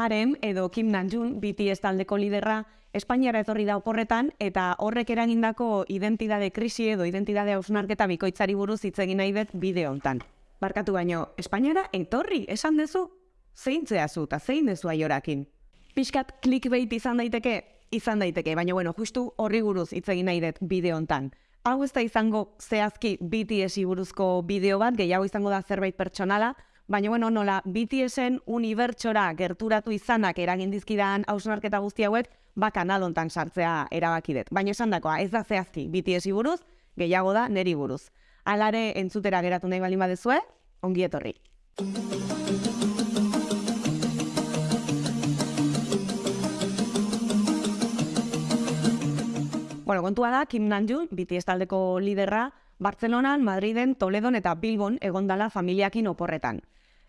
Haren edo Kim Namjoon BTS taldeko liderra Espainiara etorri da oporretan eta horrek eragindako identitate krisi edo identitate hausnarketa bikoitzari buruz hitz egin nahi dut bideo hontan. Barkatu baino, Espainiara etorri, esan dezu? Zein zehazu eta zein dezu aiorakin? Piskat clickbait izan daiteke, izan daiteke, baina bueno, justu horri buruz hitz egin nahi dut bideo hontan. Hau ez da izango zehazki BTS buruzko bideo bat, gehiago izango da zerbait pertsonala, Baina, bueno, nola, BTSen unibertsora gerturatu izanak eragin dizkidan hausnarketa guzti hauek, ba kanalontan sartzea erabakidet. Baina esan dakoa, ez da zehazki BTS buruz, gehiago da neri buruz. Alare entzutera geratu nahi baldin badezue, ongi etorri. Bueno, kontua da, Kim Namjoon, BTS taldeko liderra, Bartzelonan, Madriden, Toledon eta Bilbon egondala familiakin oporretan.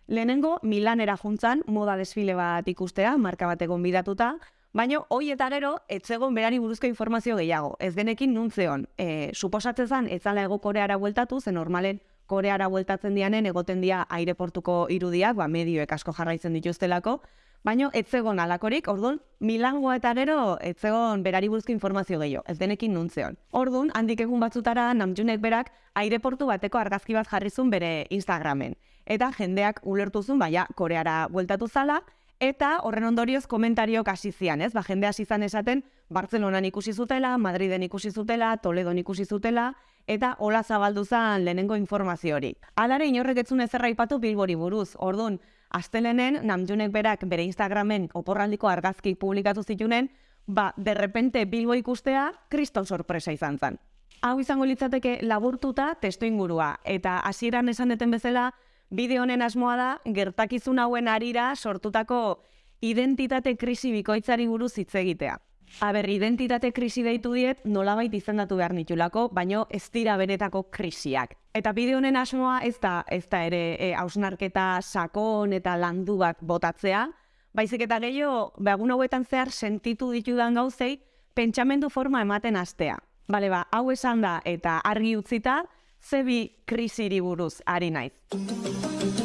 Lehenengo, Milanera juntzan, moda desfile bat ikustea, marka bat egon bidatuta, baina hoi eta gero, etzegon berari buruzko informazio gehiago. Ez denekin nuntzeon, e, suposatzen zan, ez zala ego koreara bueltatu, zen normalen koreara bueltatzen dianen, egoten dia aireportuko irudiak, ba, medioek asko jarraitzen dituztelako, baina etzegon alakorik, orduan, Milango eta gero, etzegon berari buruzko informazio gehiago, ez denekin nuntzeon. Orduan, handik egun batzutara, namjunek berak, aireportu bateko argazki bat jarrizun bere Instagramen eta jendeak ulertuzun baia Koreara bueltatu zala, eta horren ondorioz komentariok hasi zian, ez? Ba, jende hasi zan esaten Bartzelonan ikusi zutela, Madriden ikusi zutela, Toledon ikusi zutela, eta hola zabaldu zan lehenengo informazio hori. Alare inorrek etzun ezerra ipatu bilbori buruz, ordun astelenen namjunek berak bere Instagramen oporraldiko argazki publikatu zitunen, ba, derrepente bilbo ikustea, kriston sorpresa izan zan. Hau izango litzateke laburtuta testo ingurua, eta hasieran esaneten bezala, Bideo honen asmoa da, gertakizun hauen arira sortutako identitate krisi bikoitzari buruz hitz egitea. Aber, identitate krisi deitu diet nolabait izendatu behar nitulako, baino ez dira benetako krisiak. Eta bideo honen asmoa ez da, ez da ere e, hausnarketa sakon eta landu bat botatzea, baizik eta gehiago, behagun hauetan zehar sentitu ditudan gauzei, pentsamendu forma ematen astea. Bale ba, hau esan da eta argi utzita, zebi krisiri buruz ari naiz.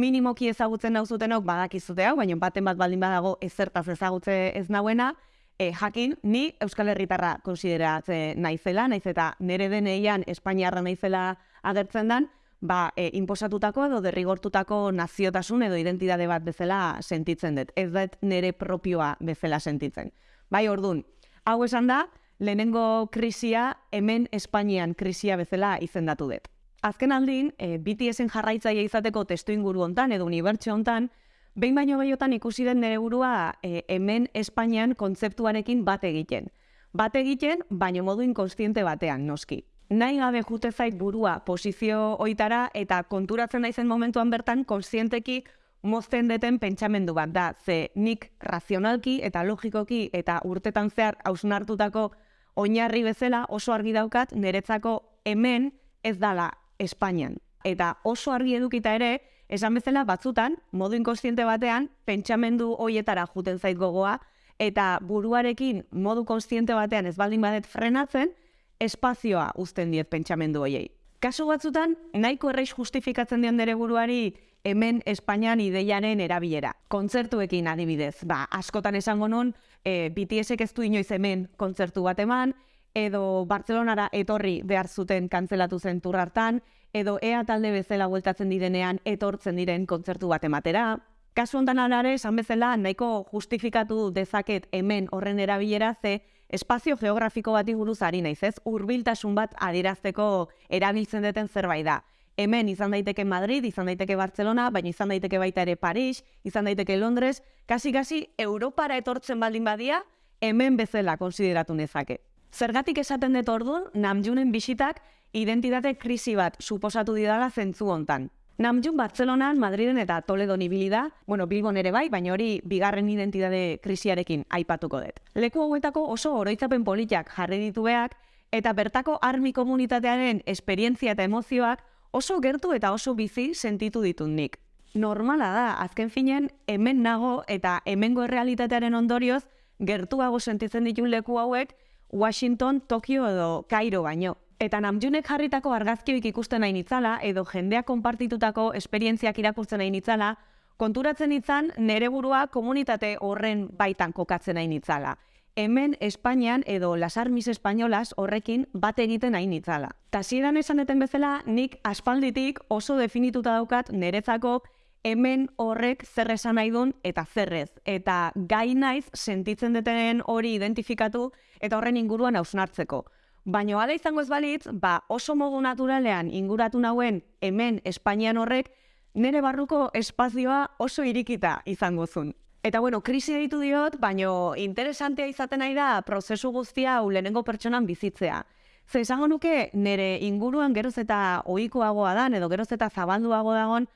Minimoki ezagutzen dauzutenok badakizute hau, baina baten bat baldin badago ezertaz ezagutze ez nauena, e, jakin, ni Euskal Herritarra konsideratze naizela, naiz eta nere deneian Espainiarra naizela agertzen dan, ba, e, inposatutako edo derrigortutako naziotasun edo identitate bat bezala sentitzen dut. Ez dut nere propioa bezala sentitzen. Bai, ordun, hau esan da, lehenengo krisia hemen Espainian krisia bezala izendatu dut. Azken aldin, e, BTSen jarraitzaile izateko testu inguru hontan edo unibertsio hontan, behin baino gehiotan ikusi den nere burua e, hemen Espainian kontzeptuarekin bat egiten. Bat egiten, baino modu inkonstiente batean, noski. Nahi gabe jute zait burua posizio oitara eta konturatzen daizen momentuan bertan konstienteki mozten deten pentsamendu bat da, ze nik razionalki eta logikoki eta urtetan zehar hausnartutako oinarri bezala oso argi daukat niretzako hemen ez dala Espainian. Eta oso argi edukita ere, esan bezala batzutan, modu inkonstiente batean, pentsamendu hoietara juten zait gogoa, eta buruarekin modu konstiente batean ez baldin badet frenatzen, espazioa uzten diet pentsamendu hoiei. Kasu batzutan, nahiko erreiz justifikatzen dion dere buruari hemen Espainian ideiaren erabilera. Kontzertuekin adibidez, ba, askotan esango non, e, BTSek ez du inoiz hemen kontzertu bat eman, edo Bartzelonara etorri behar zuten kantzelatu zen hartan, edo ea talde bezala bueltatzen direnean etortzen diren kontzertu bat ematera. Kasu hontan alare, esan bezala, nahiko justifikatu dezaket hemen horren erabilera ze espazio geografiko bati buruz ari naiz, ez? Hurbiltasun bat adirazteko erabiltzen duten zerbait da hemen izan daiteke Madrid, izan daiteke Barcelona, baina izan daiteke baita ere Paris, izan daiteke Londres, kasi-kasi Europara etortzen baldin badia, hemen bezala konsideratu nezake. Zergatik esaten dut orduan, Namjunen bisitak identitate krisi bat suposatu didala zentzu hontan. Namjun Bartzelonan, Madriden eta Toledon ibili da, bueno, Bilbon ere bai, baina hori bigarren identitate krisiarekin aipatuko dut. Leku hauetako oso oroitzapen politiak jarri ditu beak, eta bertako armi komunitatearen esperientzia eta emozioak oso gertu eta oso bizi sentitu ditut nik. Normala da, azken finen, hemen nago eta hemengo errealitatearen ondorioz, gertuago sentitzen ditun leku hauek, Washington, Tokio edo Cairo baino. Eta namjunek jarritako argazkioik ikusten nahi nitzala, edo jendeak konpartitutako esperientziak irakurtzen nahi nitzala, Konturatzen itzan, nere burua komunitate horren baitan kokatzen hain itzala. Hemen Espainian edo Las Armis Espainolas horrekin bat egiten hain itzala. Tasieran esaneten bezala, nik aspalditik oso definituta daukat nerezako hemen horrek zer esan nahi duen eta zerrez. Eta gai naiz sentitzen detenen hori identifikatu eta horren inguruan hausnartzeko. Baina ala izango ez balitz, ba oso modu naturalean inguratu nauen hemen Espainian horrek nire barruko espazioa oso irikita izango zun. Eta bueno, krisi ditu diot, baino interesantea izaten nahi da prozesu guztia hau lehenengo pertsonan bizitzea. Ze esango nuke nire inguruan geroz eta ohikoagoa da, edo geroz eta zabalduago dagon,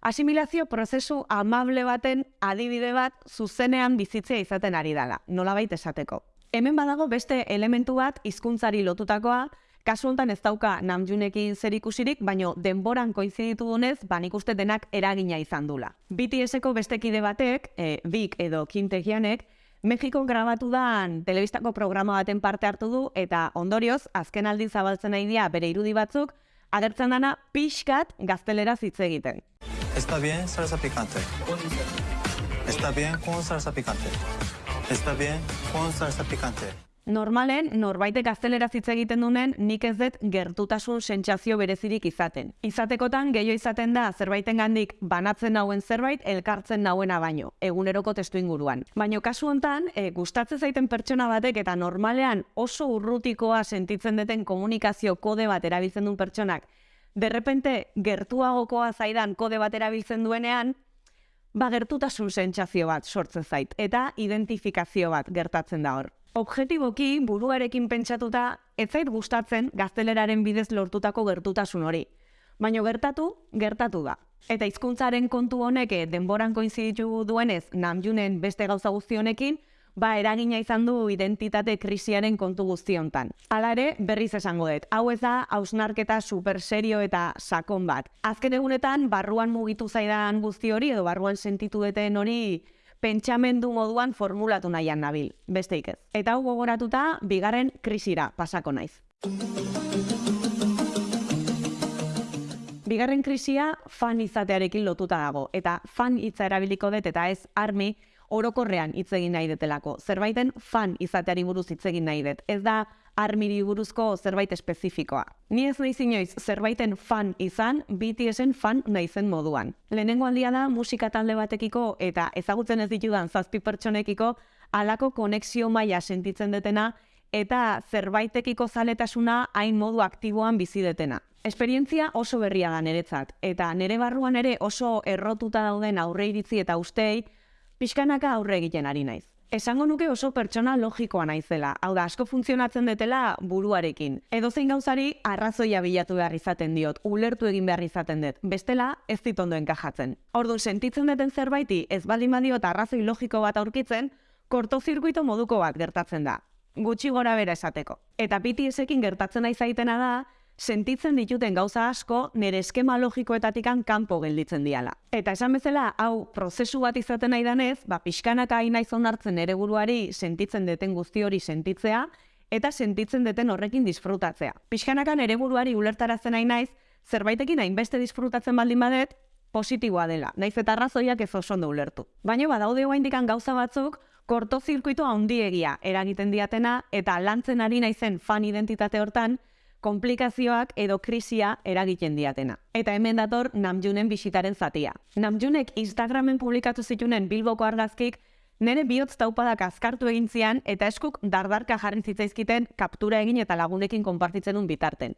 asimilazio prozesu amable baten adibide bat zuzenean bizitzea izaten ari dela, nolabait esateko. Hemen badago beste elementu bat hizkuntzari lotutakoa, kasu honetan ez dauka namjunekin zer ikusirik, baino denboran koiziditu dunez, ba nik uste denak eragina izan dula. BTS-eko beste kide batek, e, Bik edo Kintegianek, Mexiko grabatu dan telebistako programa baten parte hartu du eta ondorioz, azken aldi zabaltzen nahi dia bere irudi batzuk, agertzen dana pixkat gaztelera hitz egiten. Está bien salsa picante. Está bien con salsa picante. Está bien con salsa picante. Normalen, norbaitek gaztelera hitz egiten dunen, nik ez dut gertutasun sentsazio berezirik izaten. Izatekotan, gehiago izaten da, zerbaiten gandik banatzen nauen zerbait, elkartzen nauena baino, eguneroko testu inguruan. Baina kasu hontan, e, gustatzen zaiten pertsona batek eta normalean oso urrutikoa sentitzen duten komunikazio kode bat erabiltzen duen pertsonak, derrepente gertuagokoa zaidan kode bat erabiltzen duenean, ba gertutasun sentsazio bat sortzen zait eta identifikazio bat gertatzen da hor. Objetiboki buruarekin pentsatuta ez zait gustatzen gazteleraren bidez lortutako gertutasun hori. Baina gertatu, gertatu da. Eta hizkuntzaren kontu honek eh, denboran koinziditu duenez namjunen beste gauza guzti honekin, ba eragina izan du identitate krisiaren kontu guzti hontan. Hala ere, berriz esango dut. Hau ez da hausnarketa super serio eta sakon bat. Azken egunetan barruan mugitu zaidan guzti hori edo barruan sentitu deten hori pentsamendu moduan formulatu nahian nabil, besteik ez. Eta hau gogoratuta, bigarren krisira pasako naiz. Bigarren krisia fan izatearekin lotuta dago, eta fan hitza erabiliko dut eta ez armi orokorrean hitz egin nahi detelako. Zerbaiten fan izateari buruz hitz egin nahi dut. Ez da armiri buruzko zerbait espezifikoa. Ni ez nahi inoiz zerbaiten fan izan, BTSen fan naizen moduan. Lehenengo aldia da musika talde batekiko eta ezagutzen ez ditudan zazpi pertsonekiko alako konexio maila sentitzen detena eta zerbaitekiko zaletasuna hain modu aktiboan bizi detena. Esperientzia oso berria da niretzat, eta nire barruan ere oso errotuta dauden aurre iritzi eta ustei, pixkanaka aurre egiten ari naiz. Esango nuke oso pertsona logikoa naizela, hau da asko funtzionatzen detela buruarekin. Edo zein gauzari arrazoia bilatu behar izaten diot, ulertu egin behar izaten dut, bestela ez dit ondo enkajatzen. Orduan sentitzen duten zerbaiti ez baldin badiot arrazoi logiko bat aurkitzen, kortozirkuito moduko bat gertatzen da. Gutxi gora bera esateko. Eta PTS-ekin gertatzen nahi zaitena da, sentitzen dituten gauza asko nire eskema logikoetatikan kanpo gelditzen diala. Eta esan bezala, hau prozesu bat izaten nahi danez, ba, pixkanaka hain nahi hartzen nire buruari sentitzen deten guzti hori sentitzea, eta sentitzen deten horrekin disfrutatzea. Pixkanaka nire buruari ulertarazten nahi naiz, zerbaitekin hainbeste disfrutatzen baldin badet, positiboa dela, naiz eta arrazoiak ez oso ondo ulertu. Baina badaude indikan gauza batzuk, kortozirkuito handiegia eragiten diatena, eta lantzen ari naizen fan identitate hortan, komplikazioak edo krisia eragiten diatena. Eta hemen dator Namjunen bisitaren zatia. Namjunek Instagramen publikatu zitunen Bilboko argazkik nire bihotz taupadak azkartu egin zian eta eskuk dardarka jarri zitzaizkiten kaptura egin eta lagunekin konpartitzen un bitarten.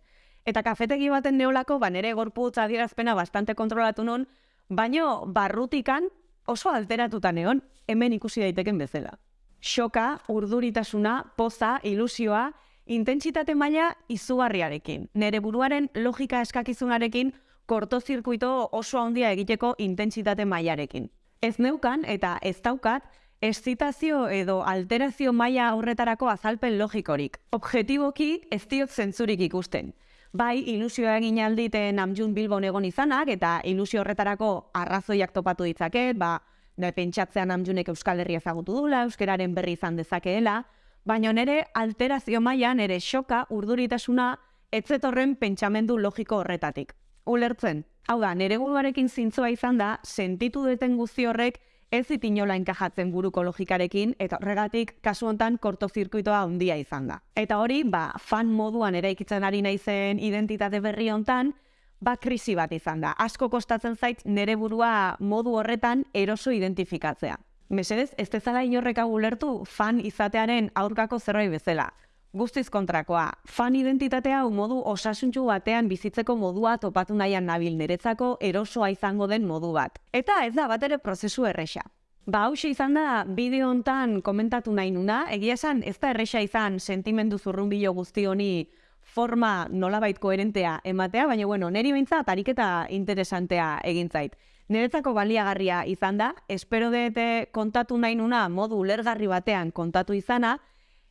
Eta kafetegi baten neolako, ba nire gorputz adierazpena bastante kontrolatu non, baino barrutikan oso alteratuta neon, hemen ikusi daiteken bezala. Xoka, urduritasuna, poza, ilusioa, intentsitate maila izugarriarekin. Nere buruaren logika eskakizunarekin kortozirkuito oso handia egiteko intentsitate mailarekin. Ez neukan eta ez daukat eszitazio edo alterazio maila horretarako azalpen logikorik. Objetiboki ez diot zentzurik ikusten. Bai, ilusioa egin aldite namjun bilbon egon izanak eta ilusio horretarako arrazoiak topatu ditzaket, ba, da pentsatzean namjunek Euskal Herria ezagutu dula, euskararen berri izan dezakeela, baina nere alterazio maila nere xoka urduritasuna etzetorren pentsamendu logiko horretatik. Ulertzen, Hau da, nere buruarekin zintzoa izan da, sentitu duten guzti horrek ez dit inola enkajatzen buruko logikarekin, eta horregatik kasu hontan kortozirkuitoa handia izan da. Eta hori, ba, fan moduan eraikitzen ari naizen identitate berri hontan, ba, krisi bat izan da. Asko kostatzen zait nere burua modu horretan eroso identifikatzea. Mesedez, ez dezala inorreka gulertu fan izatearen aurkako zerbait bezala. Guztiz kontrakoa, fan identitatea hau modu osasuntxu batean bizitzeko modua topatu nahian nabil niretzako erosoa izango den modu bat. Eta ez da bat ere prozesu erresa. Ba, hause izan da, bideo hontan komentatu nahi nuna, egia esan ez da erresa izan sentimendu zurrun bilo guzti honi forma nolabait koherentea ematea, baina bueno, neri behintzat ariketa interesantea egin zait. Niretzako baliagarria izan da, espero dute kontatu nahi nuna modu ulergarri batean kontatu izana,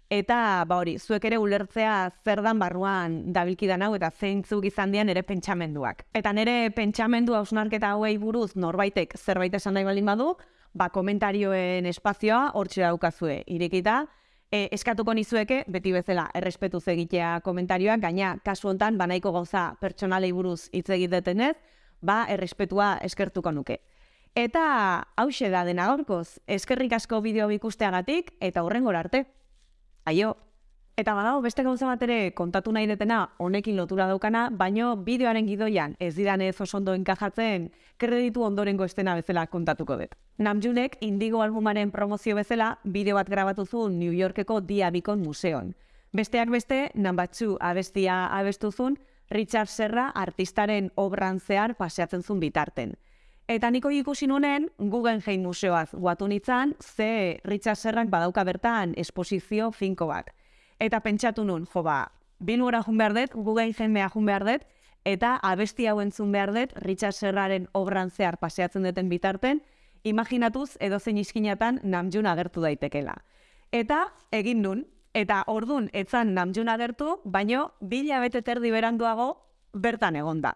eta ba hori, zuek ere ulertzea zer dan barruan dabilkidan hau eta zeintzuk izan dian ere pentsamenduak. Eta nire pentsamendu hausnarketa hauei buruz norbaitek zerbait esan nahi baldin badu, ba komentarioen espazioa hortxe daukazue irekita, e, eskatuko nizueke, beti bezala, errespetu egitea komentarioak, gaina kasu hontan banaiko gauza pertsonalei buruz hitz egitetenez, ba errespetua eskertuko nuke. Eta hause da dena gorkoz, eskerrik asko bideo ikusteagatik eta hurrengora arte. Aio! Eta badago beste gauza bat ere kontatu nahi detena honekin lotura daukana, baino bideoaren gidoian ez didan ez oso ondo enkajatzen kreditu ondorengo estena bezala kontatuko dut. Namjunek Indigo albumaren promozio bezala bideo bat grabatu zuen New Yorkeko Dia Bikon museon. Besteak beste, nambatzu abestia abestuzun, Richard Serra artistaren obran zehar paseatzen zuen bitarten. Eta niko ikusi nunen Guggenheim museoaz guatu nitzan, ze Richard Serrak badauka bertan esposizio finko bat. Eta pentsatu nun, jo ba, binura jun behar dut, Guggenheim mea jun behar dut, eta abesti hau entzun behar dut, Richard Serraren obran zehar paseatzen duten bitarten, imaginatuz edo zein iskinatan namjun agertu daitekela. Eta egin nun, eta ordun etzan namjun agertu, baino bila bete terdi beranduago bertan egonda.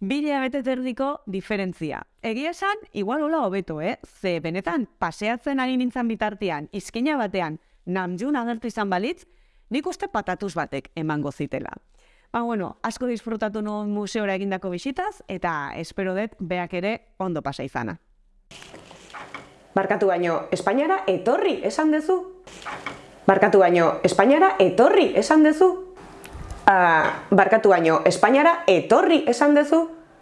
Bila bete terdiko diferentzia. Egia esan, igual hola hobeto, eh? Ze benetan, paseatzen ari nintzen bitartean, izkina batean, namjun agertu izan balitz, nik uste patatuz batek emango zitela. Ba, bueno, asko disfrutatu nuen museora egindako bisitaz, eta espero dut beak ere ondo pasa izana. Barkatu baino, Espainiara etorri esan dezu? Barkatu baino, Espainiara etorri esan dezu? Uh, barkatu baino, Espainiara etorri esan dezu?